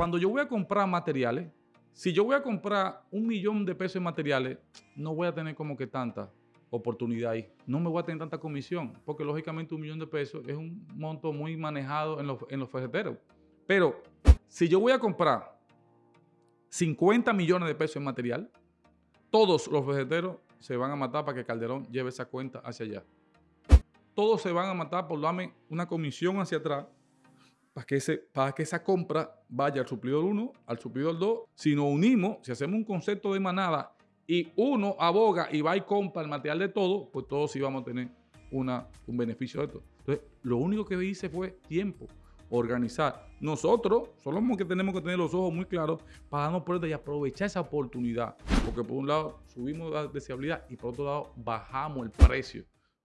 cuando yo voy a comprar materiales, si yo voy a comprar un millón de pesos en materiales, no voy a tener como que tanta oportunidad ahí. No me voy a tener tanta comisión, porque lógicamente un millón de pesos es un monto muy manejado en los, en los ferreteros. Pero si yo voy a comprar 50 millones de pesos en material, todos los ferreteros se van a matar para que Calderón lleve esa cuenta hacia allá. Todos se van a matar por darme una comisión hacia atrás para que, ese, para que esa compra vaya al suplidor 1, al suplidor 2. Si nos unimos, si hacemos un concepto de manada y uno aboga y va y compra el material de todo, pues todos sí vamos a tener una, un beneficio de esto. Entonces, lo único que hice fue tiempo, organizar. Nosotros somos que tenemos que tener los ojos muy claros para darnos cuenta y aprovechar esa oportunidad. Porque por un lado subimos la deseabilidad y por otro lado bajamos el precio